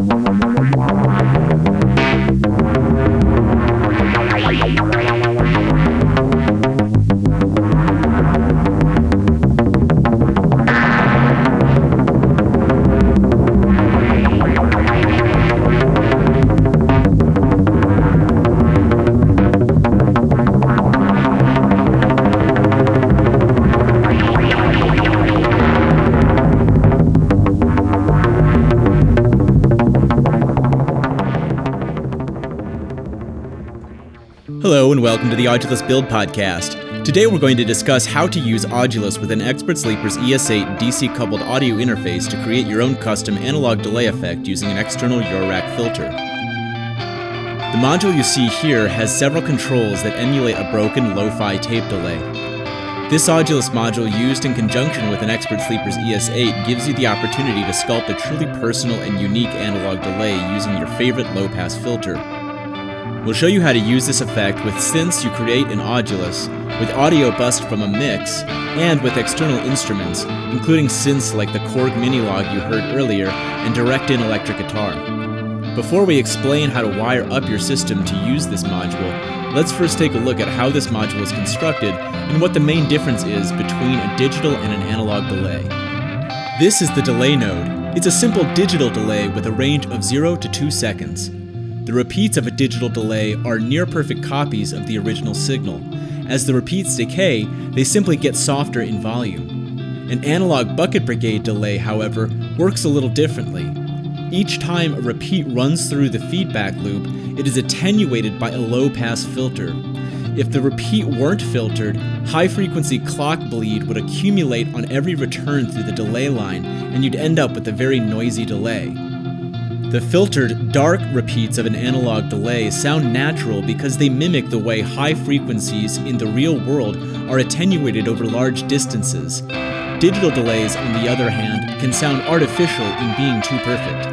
Música Hello and welcome to the Audulus Build Podcast. Today we're going to discuss how to use Audulus with an Expert Sleepers ES8 DC coupled audio interface to create your own custom analog delay effect using an external Eurorack filter. The module you see here has several controls that emulate a broken lo-fi tape delay. This Audulus module used in conjunction with an Expert Sleepers ES8 gives you the opportunity to sculpt a truly personal and unique analog delay using your favorite low-pass filter. We'll show you how to use this effect with synths you create in Audulus, with audio bussed from a mix, and with external instruments, including synths like the Korg Minilogue you heard earlier and direct-in electric guitar. Before we explain how to wire up your system to use this module, let's first take a look at how this module is constructed and what the main difference is between a digital and an analog delay. This is the delay node. It's a simple digital delay with a range of 0 to 2 seconds. The repeats of a digital delay are near perfect copies of the original signal. As the repeats decay, they simply get softer in volume. An analog bucket brigade delay, however, works a little differently. Each time a repeat runs through the feedback loop, it is attenuated by a low pass filter. If the repeat weren't filtered, high frequency clock bleed would accumulate on every return through the delay line, and you'd end up with a very noisy delay. The filtered, dark repeats of an analog delay sound natural because they mimic the way high frequencies in the real world are attenuated over large distances. Digital delays, on the other hand, can sound artificial in being too perfect.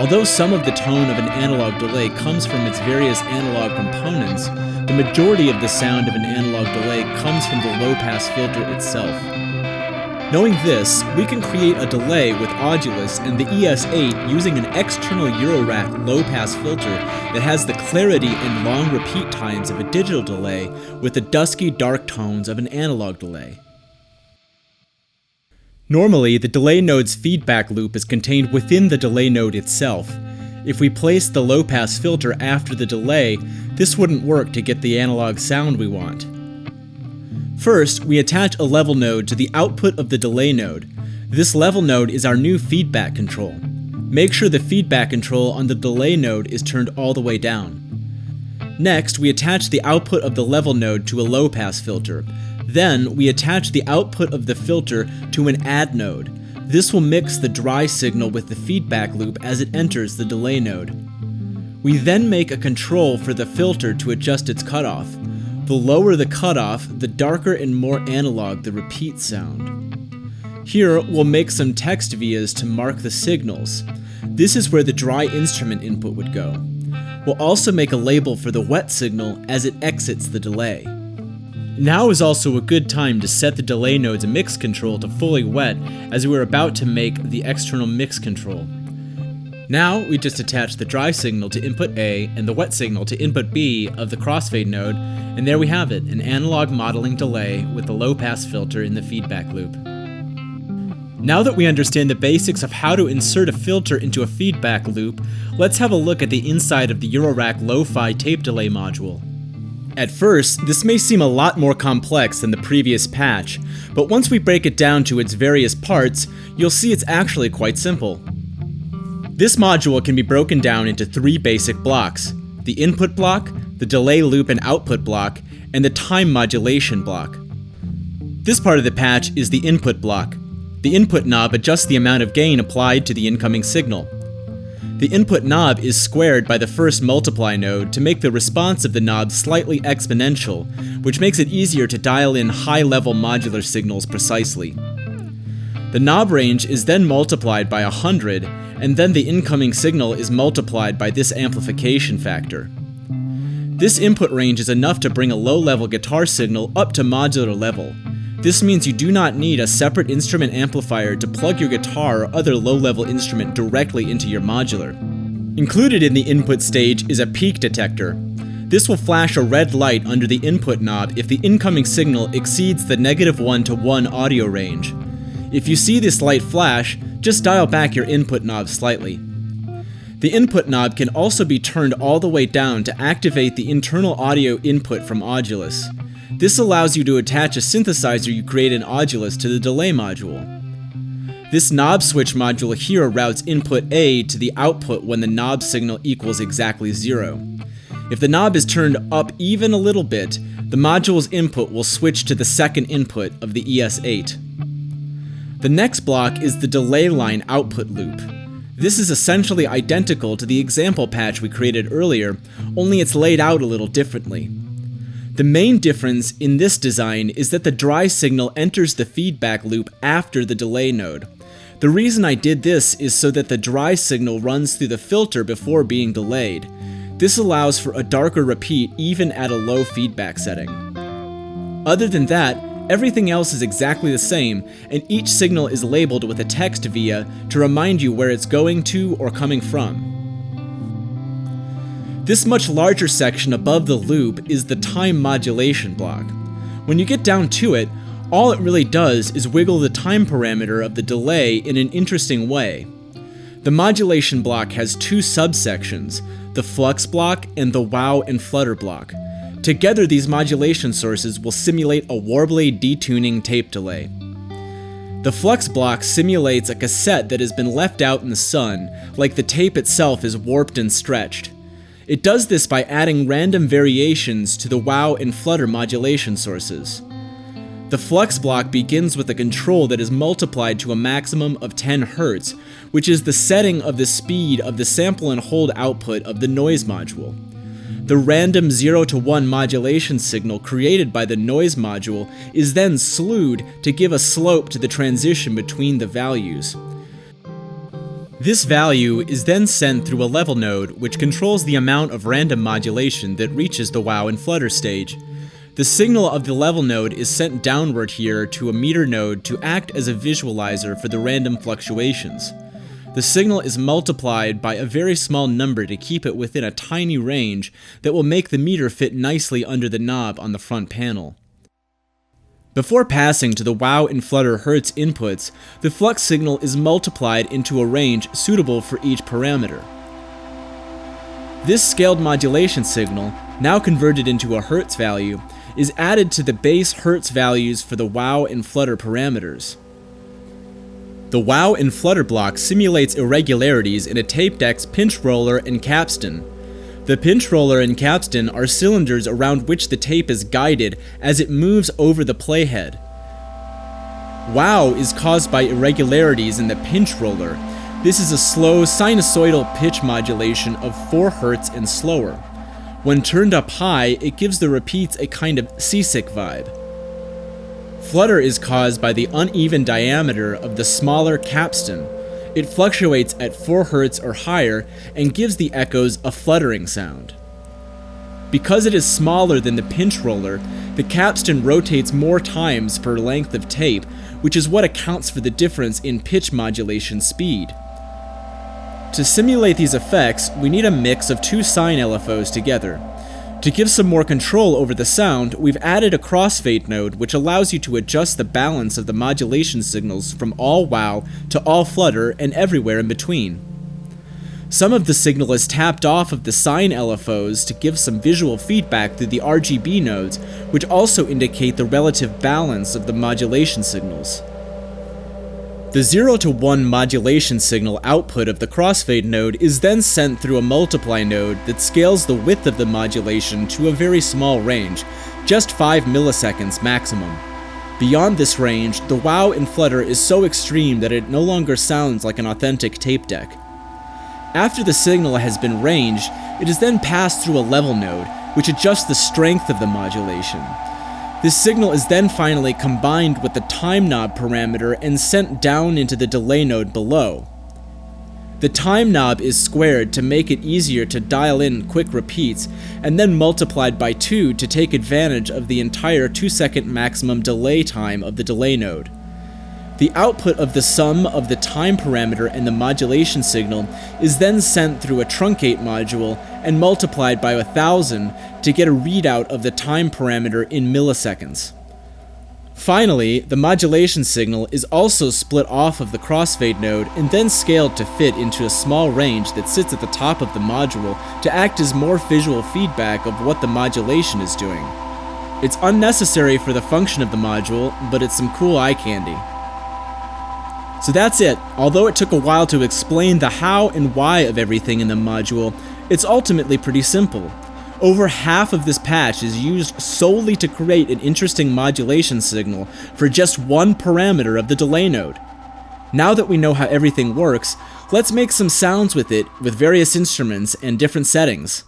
Although some of the tone of an analog delay comes from its various analog components, the majority of the sound of an analog delay comes from the low pass filter itself. Knowing this, we can create a delay with Audulus and the ES8 using an external Eurorack low-pass filter that has the clarity and long repeat times of a digital delay with the dusky dark tones of an analog delay. Normally, the delay node's feedback loop is contained within the delay node itself. If we place the low-pass filter after the delay, this wouldn't work to get the analog sound we want. First, we attach a level node to the output of the delay node. This level node is our new feedback control. Make sure the feedback control on the delay node is turned all the way down. Next, we attach the output of the level node to a low pass filter. Then, we attach the output of the filter to an add node. This will mix the dry signal with the feedback loop as it enters the delay node. We then make a control for the filter to adjust its cutoff. The lower the cutoff, the darker and more analog the repeat sound. Here, we'll make some text vias to mark the signals. This is where the dry instrument input would go. We'll also make a label for the wet signal as it exits the delay. Now is also a good time to set the delay node's mix control to fully wet as we're about to make the external mix control. Now we just attach the dry signal to input A and the wet signal to input B of the crossfade node, and there we have it, an analog modeling delay with the low pass filter in the feedback loop. Now that we understand the basics of how to insert a filter into a feedback loop, let's have a look at the inside of the Eurorack Lo-Fi tape delay module. At first, this may seem a lot more complex than the previous patch, but once we break it down to its various parts, you'll see it's actually quite simple. This module can be broken down into three basic blocks, the input block, the delay loop and output block, and the time modulation block. This part of the patch is the input block. The input knob adjusts the amount of gain applied to the incoming signal. The input knob is squared by the first multiply node to make the response of the knob slightly exponential, which makes it easier to dial in high-level modular signals precisely. The knob range is then multiplied by 100, and then the incoming signal is multiplied by this amplification factor. This input range is enough to bring a low-level guitar signal up to modular level. This means you do not need a separate instrument amplifier to plug your guitar or other low-level instrument directly into your modular. Included in the input stage is a peak detector. This will flash a red light under the input knob if the incoming signal exceeds the negative 1 to 1 audio range. If you see this light flash, just dial back your input knob slightly. The input knob can also be turned all the way down to activate the internal audio input from Audulus. This allows you to attach a synthesizer you create in Audulus to the delay module. This knob switch module here routes input A to the output when the knob signal equals exactly zero. If the knob is turned up even a little bit, the module's input will switch to the second input of the ES8. The next block is the delay line output loop. This is essentially identical to the example patch we created earlier, only it's laid out a little differently. The main difference in this design is that the dry signal enters the feedback loop after the delay node. The reason I did this is so that the dry signal runs through the filter before being delayed. This allows for a darker repeat even at a low feedback setting. Other than that, everything else is exactly the same, and each signal is labeled with a text via to remind you where it's going to or coming from. This much larger section above the loop is the time modulation block. When you get down to it, all it really does is wiggle the time parameter of the delay in an interesting way. The modulation block has two subsections, the flux block and the wow and flutter block. Together these modulation sources will simulate a warbly detuning tape delay. The flux block simulates a cassette that has been left out in the sun, like the tape itself is warped and stretched. It does this by adding random variations to the wow and flutter modulation sources. The flux block begins with a control that is multiplied to a maximum of 10 Hz, which is the setting of the speed of the sample and hold output of the noise module. The random 0 to 1 modulation signal created by the noise module is then slewed to give a slope to the transition between the values. This value is then sent through a level node, which controls the amount of random modulation that reaches the wow and flutter stage. The signal of the level node is sent downward here to a meter node to act as a visualizer for the random fluctuations. The signal is multiplied by a very small number to keep it within a tiny range that will make the meter fit nicely under the knob on the front panel. Before passing to the wow and flutter hertz inputs, the flux signal is multiplied into a range suitable for each parameter. This scaled modulation signal, now converted into a hertz value, is added to the base hertz values for the wow and flutter parameters. The wow and flutter block simulates irregularities in a tape deck's pinch roller and capstan, the pinch roller and capstan are cylinders around which the tape is guided as it moves over the playhead. Wow is caused by irregularities in the pinch roller. This is a slow sinusoidal pitch modulation of 4 Hz and slower. When turned up high, it gives the repeats a kind of seasick vibe. Flutter is caused by the uneven diameter of the smaller capstan, it fluctuates at 4 Hz or higher and gives the echoes a fluttering sound. Because it is smaller than the pinch roller, the capstan rotates more times per length of tape, which is what accounts for the difference in pitch modulation speed. To simulate these effects, we need a mix of two sine LFOs together. To give some more control over the sound, we've added a crossfade node which allows you to adjust the balance of the modulation signals from all wow to all flutter and everywhere in between. Some of the signal is tapped off of the sine LFOs to give some visual feedback through the RGB nodes, which also indicate the relative balance of the modulation signals. The 0 to 1 modulation signal output of the crossfade node is then sent through a multiply node that scales the width of the modulation to a very small range, just 5 milliseconds maximum. Beyond this range, the wow in Flutter is so extreme that it no longer sounds like an authentic tape deck. After the signal has been ranged, it is then passed through a level node, which adjusts the strength of the modulation. This signal is then finally combined with the time knob parameter and sent down into the delay node below. The time knob is squared to make it easier to dial in quick repeats, and then multiplied by 2 to take advantage of the entire 2 second maximum delay time of the delay node. The output of the sum of the time parameter and the modulation signal is then sent through a truncate module and multiplied by a 1000 to get a readout of the time parameter in milliseconds. Finally, the modulation signal is also split off of the crossfade node and then scaled to fit into a small range that sits at the top of the module to act as more visual feedback of what the modulation is doing. It's unnecessary for the function of the module, but it's some cool eye candy. So that's it. Although it took a while to explain the how and why of everything in the module, it's ultimately pretty simple. Over half of this patch is used solely to create an interesting modulation signal for just one parameter of the delay node. Now that we know how everything works, let's make some sounds with it with various instruments and different settings.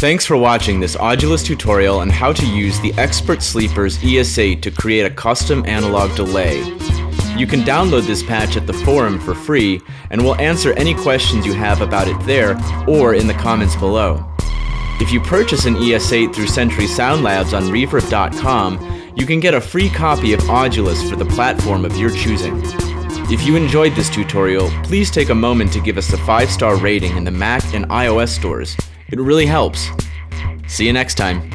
Thanks for watching this Audulus tutorial on how to use the Expert Sleepers ES8 to create a custom analog delay. You can download this patch at the forum for free, and we'll answer any questions you have about it there or in the comments below. If you purchase an ES8 through Century Sound Labs on Reverb.com, you can get a free copy of Audulus for the platform of your choosing. If you enjoyed this tutorial, please take a moment to give us a 5-star rating in the Mac and iOS stores. It really helps. See you next time.